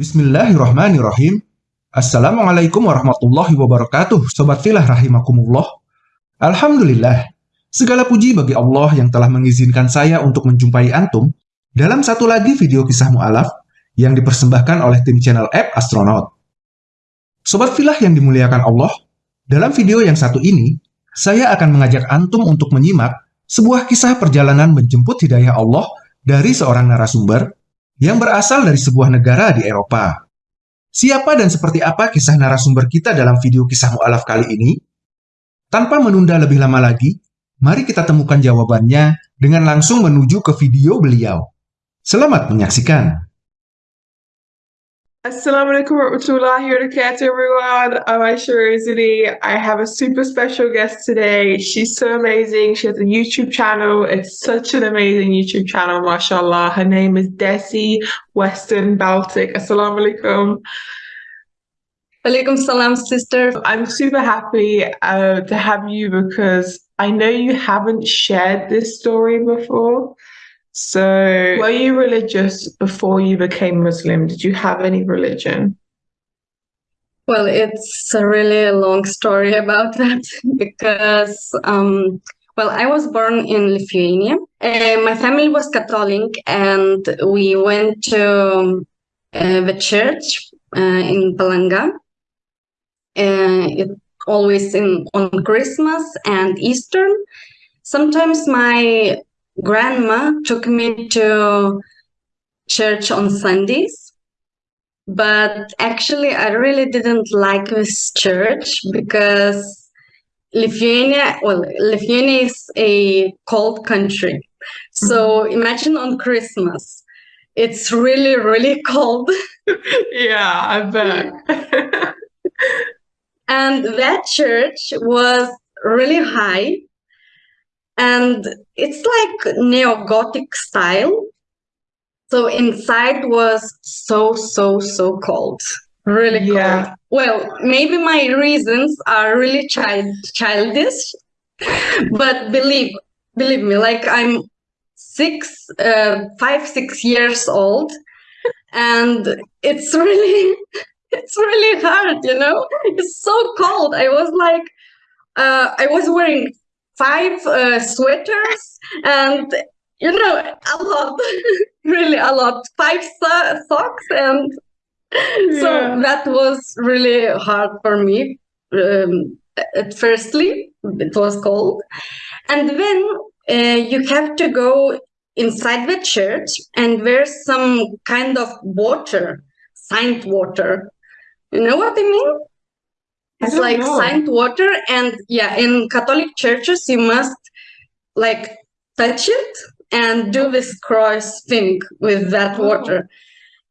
Bismillahirrahmanirrahim. Assalamualaikum warahmatullahi wabarakatuh, Sobat Filah Rahimakumullah. Alhamdulillah, segala puji bagi Allah yang telah mengizinkan saya untuk menjumpai Antum dalam satu lagi video kisah mu'alaf yang dipersembahkan oleh tim channel App Astronaut. Sobat Filah yang dimuliakan Allah, dalam video yang satu ini, saya akan mengajak Antum untuk menyimak sebuah kisah perjalanan menjemput hidayah Allah dari seorang narasumber yang berasal dari sebuah negara di Eropa. Siapa dan seperti apa kisah narasumber kita dalam video kisah mu'alaf kali ini? Tanpa menunda lebih lama lagi, mari kita temukan jawabannya dengan langsung menuju ke video beliau. Selamat menyaksikan! Assalamualaikum warahmatullahi wabarakatuh, everyone. I'm Aisha Rosalie. I have a super special guest today. She's so amazing. She has a YouTube channel. It's such an amazing YouTube channel, mashallah. Her name is Desi Western Baltic. Assalamualaikum. Alaikum salam, sister. I'm super happy uh, to have you because I know you haven't shared this story before. So, were you religious before you became Muslim? Did you have any religion? Well, it's a really long story about that because, um, well, I was born in Lithuania. Uh, my family was Catholic, and we went to uh, the church uh, in Palanga. Uh, it always in on Christmas and Easter. Sometimes my grandma took me to church on Sundays. But actually, I really didn't like this church because Lithuania, well, Lithuania is a cold country. So mm-hmm. imagine on Christmas, it's really, really cold. yeah, I bet. and that church was really high and it's like neo-gothic style. So inside was so so so cold. Really yeah. cold. Well maybe my reasons are really child childish but believe believe me like i'm six uh, five six years old and it's really it's really hard you know? It's so cold. I was like uh, i was wearing five uh, sweaters and you know a lot really a lot. Five so- socks and yeah. so that was really hard for me um, at firstly it was cold. And then uh, you have to go inside the church and there's some kind of water saint water. You know what i mean it's like know. saint water and yeah in catholic churches you must like touch it and do this cross thing with that oh. water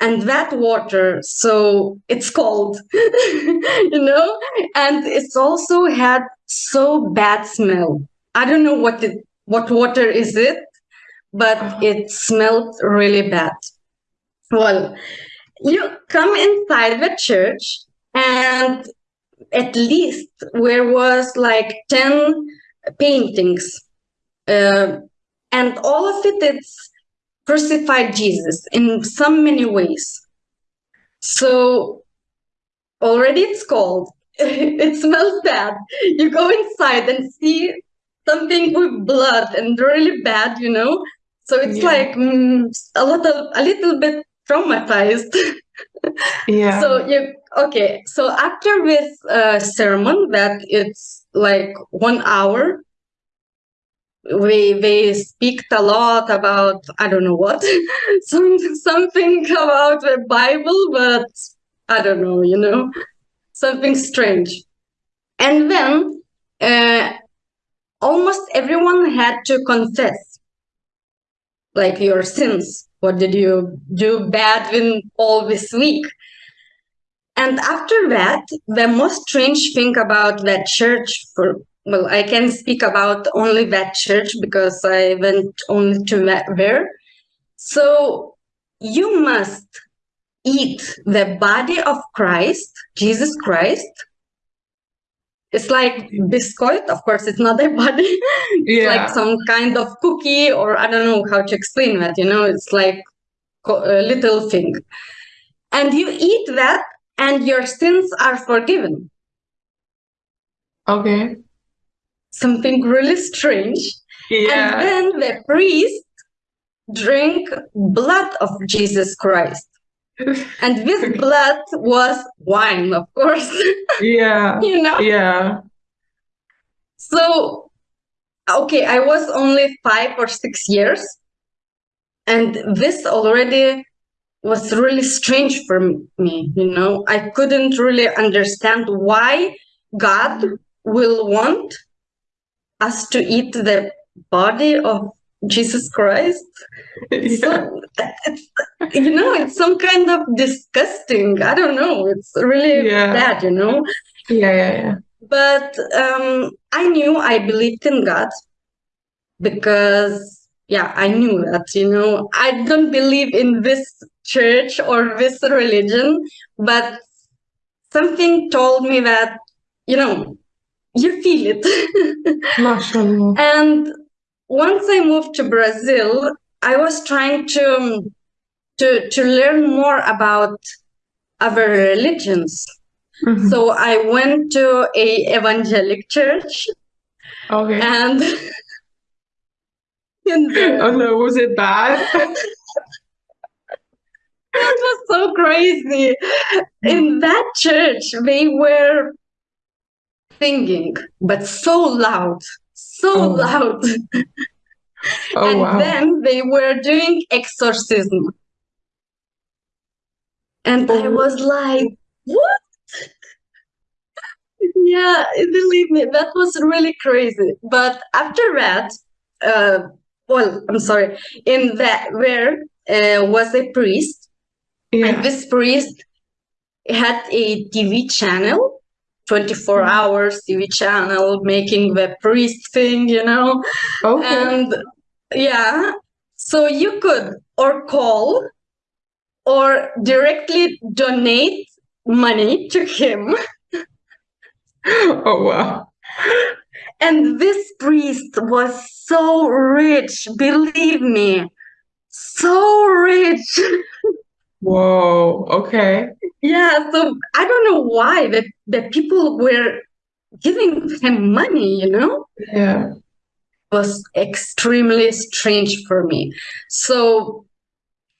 and that water so it's cold you know and it's also had so bad smell i don't know what it what water is it but it smelled really bad well you come inside the church and at least there was like 10 paintings. Uh, and all of it it's crucified jesus in some many ways. So already it's cold. It smells bad. You go inside and see something with blood and really bad you know? So it's yeah. like mm, a little a little bit traumatized. Yeah. So you okay so after this uh, sermon that it's like one hour we they speak a lot about i don't know what some something about the bible but i don't know you know something strange. And then uh, almost everyone had to confess like your sins. What did you do bad in all this week and after that, the most strange thing about that church for well, I can speak about only that church because I went only to that there. So you must eat the body of Christ, Jesus Christ. It's like biscuit. Of course, it's not a body. it's like some kind of cookie, or I don't know how to explain that. You know, it's like a little thing and you eat that and your sins are forgiven. Okay. Something really strange. Yeah. And then the priest drink blood of Jesus Christ. And this blood was wine, of course. yeah. you know? Yeah. So, okay, I was only five or six years. And this already was really strange for me. You know, I couldn't really understand why God will want us to eat the body of Jesus Christ. yeah. So you know, it's some kind of disgusting. I don't know. It's really Yeah. bad, you know. Yeah. Yeah. Yeah. But um, I knew I believed in God because, yeah, I knew that, you know, I don't believe in this church or this religion, but something told me that, you know, you feel it. And once I moved to Brazil, I was trying to to to learn more about other religions. Mhm. So I went to a evangelic church okay. and in oh no, was it bad? it was so crazy. In that church, they were singing, but so loud, so Oh. loud. Oh and wow. then they were doing exorcism. And I Oh. was like, what? yeah, believe me, that was really crazy. But after that, uh, well, I'm sorry, in that where uh, was a priest, yeah. and this priest had a TV channel, 24 Mm. hours TV channel, making the priest thing, you know. Okay. And yeah, so you could or call or directly donate money to him. oh wow. And this priest was so rich, believe me, so rich. Whoa. Okay. yeah, so I don't know why that, the people were giving him money, you know? Yeah. It was extremely strange for me. So,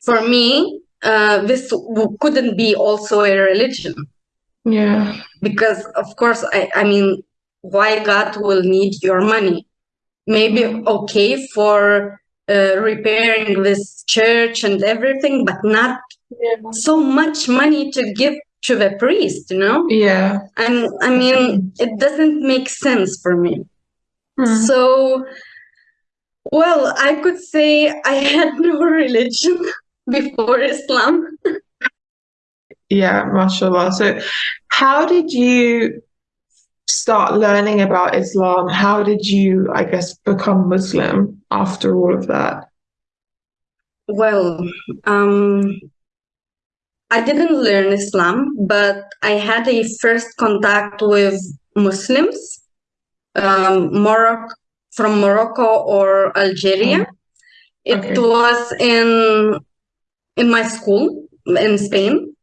for me, uh, this w- couldn't be also a religion Yeah. because, of course, I, I mean, why God will need your money? Maybe okay for uh, repairing this church and everything, but not Yeah. so much money to give to the priest, you know? Yeah. And I mean, it doesn't make sense for me. Hmm. So, well, I could say I had no religion before Islam. Yeah, mashallah. So, how did you start learning about Islam? How did you, I guess, become Muslim after all of that? Well, um, I didn't learn Islam, but I had a first contact with Muslims, um, Morocco, from Morocco or Algeria. It okay. was in in my school in Spain.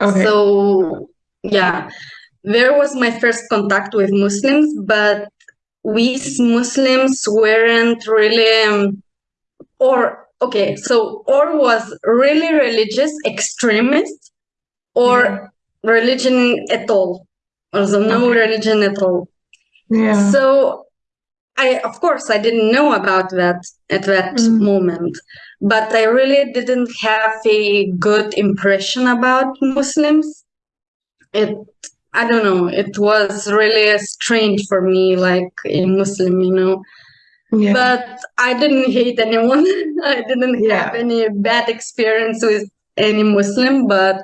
Okay. So yeah, there was my first contact with Muslims, but we Muslims weren't really, um, or okay, so or was really religious extremist, or Yeah. religion at all, also no Okay. religion at all. yeah. So I, of course, I didn't know about that at that Mm. moment, but I really didn't have a good impression about Muslims. It, I don't know, it was really strange for me, like a Muslim, you know. yeah. But I didn't hate anyone. I didn't Yeah. have any bad experience with any Muslim, but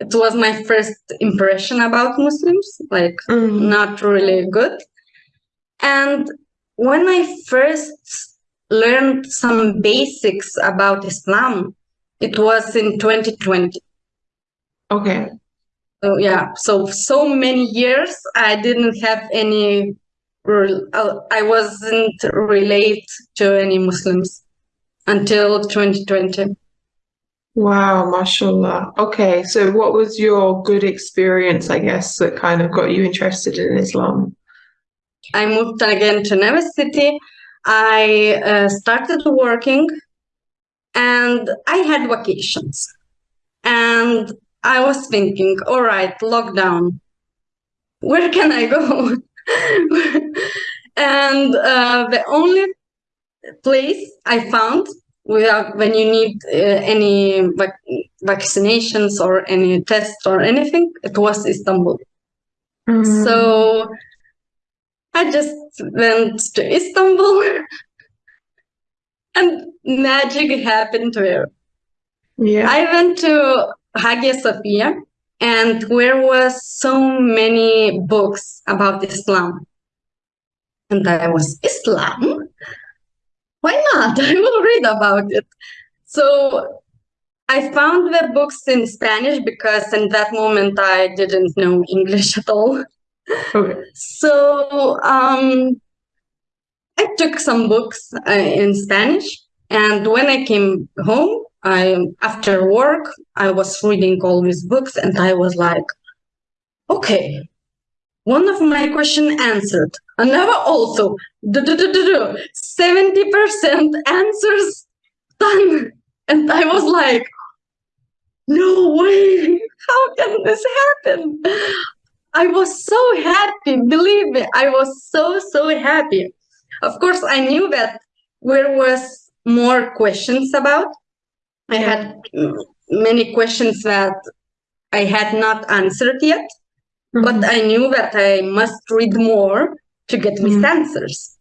it was my first impression about Muslims, like Mm. not really good. And when I first learned some basics about Islam, it was in 2020. Okay. So yeah, so so many years I didn't have any. uh, I wasn't uh, relate to any Muslims until 2020. Wow, mashallah. Okay, so what was your good experience, I guess, that kind of got you interested in Islam? I moved again to Nevis City. I uh, started working and I had vacations. And I was thinking, all right, lockdown, where can I go? and uh, the only place I found without when you need uh, any vac vaccinations or any tests or anything, it was Istanbul. Mm. So I just went to Istanbul and magic happened there. Yeah. I went to Hagia Sophia and there was so many books about Islam. And I was, Islam? Why not? I will read about it. So I found the books in Spanish because in that moment I didn't know English at all. Okay. So um, I took some books uh, in Spanish, and when I came home, I after work I was reading all these books, and I was like, okay, one of my question answered, another also, seventy percent answers done, and I was like, no way, how can this happen? I was so happy, believe me, I was so, so happy. Of course, I knew that there was more questions about. I had many questions that I had not answered yet, mm-hmm. but I knew that I must read more to get mm-hmm. these answers.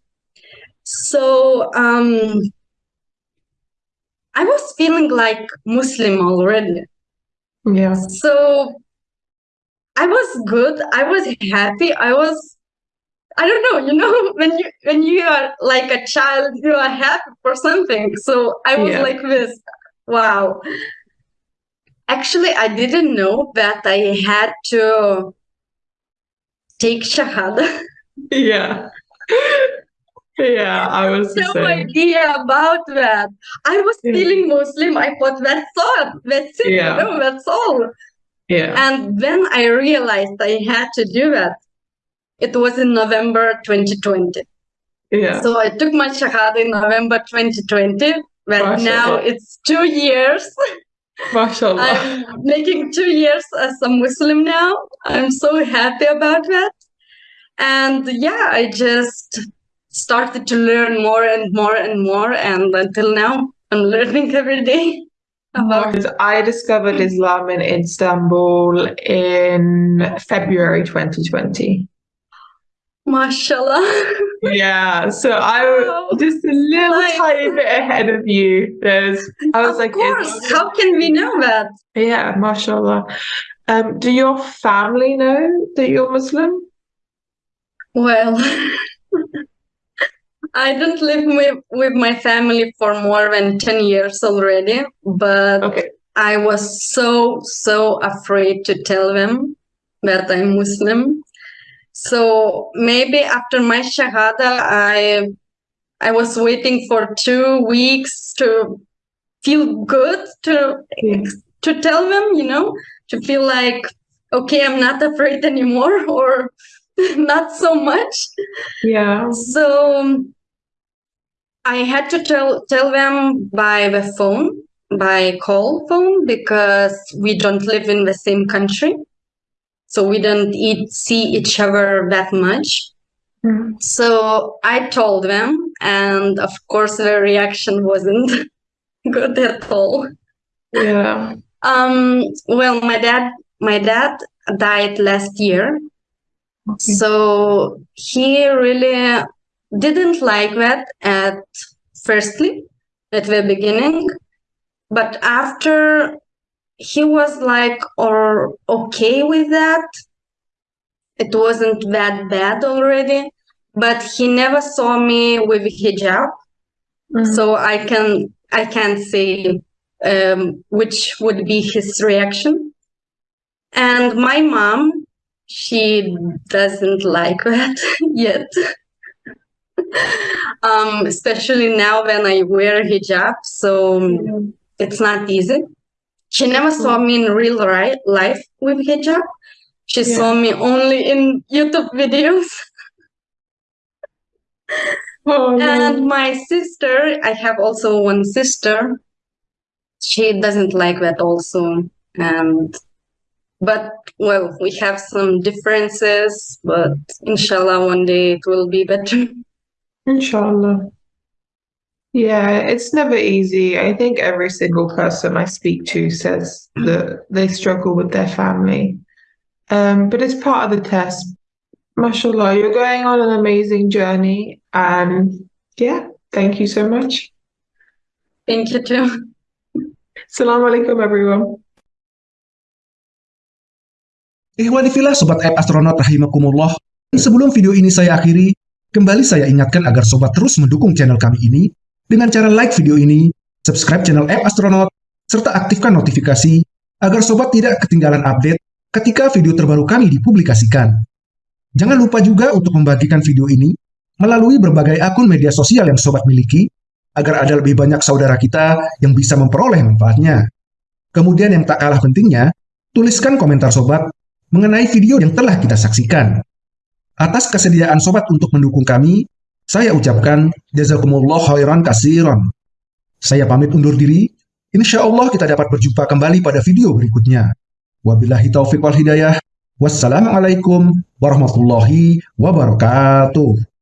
So um, I was feeling like Muslim already. Yeah. So I was good. I was happy. I was I don't know, you know, when you when you are like a child, you are happy for something. So I was yeah. like this. Wow. Actually, I didn't know that I had to take shahada. Yeah. Yeah, I was no idea about that. I was feeling Muslim. I thought that's all. That's it. Yeah. No, that's all. Yeah. And then I realized I had to do that. It was in November 2020. Yeah. So I took my Shahada in November 2020, but now it's two years. MashaAllah. I'm making two years as a Muslim now. I'm so happy about that. And yeah, I just started to learn more and more and more. And until now, I'm learning every day. I discovered Islam in Istanbul in February 2020. Mashallah. yeah, so I'm just a little like, tiny bit ahead of you. There's, I was of like, course. how can we know that? Yeah, mashallah. Um, do your family know that you're Muslim? Well, I don't live with, with my family for more than 10 years already, but okay. I was so, so afraid to tell them that I'm Muslim. So maybe after my Shahada, I I was waiting for two weeks to feel good to to tell them, you know, to feel like okay, I'm not afraid anymore or not so much. Yeah. So um, I had to tell tell them by the phone, by call phone, because we don't live in the same country. So we don't eat, see each other that much. Mm. So I told them, and of course, the reaction wasn't good at all. Yeah. Um, well, my dad, my dad died last year. Okay. So he really didn't like that at firstly at the beginning but after he was like or okay with that it wasn't that bad already but he never saw me with hijab mm-hmm. so i can i can't say um, which would be his reaction and my mom she doesn't like that yet um, especially now when I wear hijab. So it's not easy. She never saw mm-hmm. me in real life with hijab. She Yeah. saw me only in YouTube videos. Oh, And my sister, I have also one sister. She doesn't like that also. And but well, we have some differences, but inshallah one day it will be better. Inshallah. Yeah, it's never easy. I think every single person I speak to says that they struggle with their family. Um, but it's part of the test. Mashallah, you're going on an amazing journey. And yeah, thank you so much. Thank you too. Assalamu alaikum, everyone. Ikhwanifillah Sobat App Astronaut Rahimakumullah, sebelum video ini saya akhiri, kembali saya ingatkan agar Sobat terus mendukung channel kami ini dengan cara like video ini, subscribe channel App Astronaut, serta aktifkan notifikasi agar Sobat tidak ketinggalan update ketika video terbaru kami dipublikasikan. Jangan lupa juga untuk membagikan video ini melalui berbagai akun media sosial yang Sobat miliki, agar ada lebih banyak saudara kita yang bisa memperoleh manfaatnya. Kemudian yang tak kalah pentingnya, tuliskan komentar Sobat mengenai video yang telah kita saksikan. Atas kesediaan sobat untuk mendukung kami, saya ucapkan jazakumullah khairan kasiron. Saya pamit undur diri. Insya Allah kita dapat berjumpa kembali pada video berikutnya. Wabillahi taufiq wal hidayah. Wassalamualaikum warahmatullahi wabarakatuh.